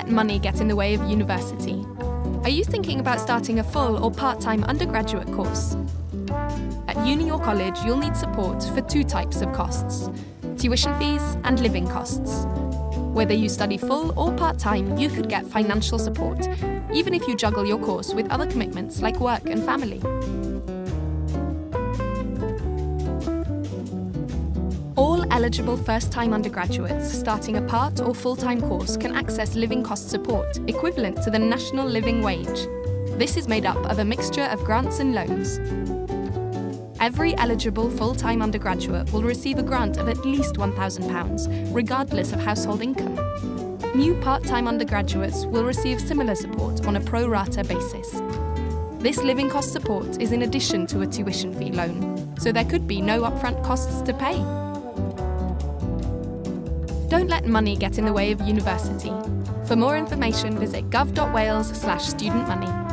let money get in the way of university. Are you thinking about starting a full or part-time undergraduate course? At uni or college, you'll need support for two types of costs, tuition fees and living costs. Whether you study full or part-time, you could get financial support, even if you juggle your course with other commitments like work and family. Eligible first-time undergraduates starting a part or full-time course can access living cost support, equivalent to the national living wage. This is made up of a mixture of grants and loans. Every eligible full-time undergraduate will receive a grant of at least £1,000, regardless of household income. New part-time undergraduates will receive similar support on a pro rata basis. This living cost support is in addition to a tuition fee loan, so there could be no upfront costs to pay. Don't let money get in the way of university. For more information, visit gov.wales slash student money.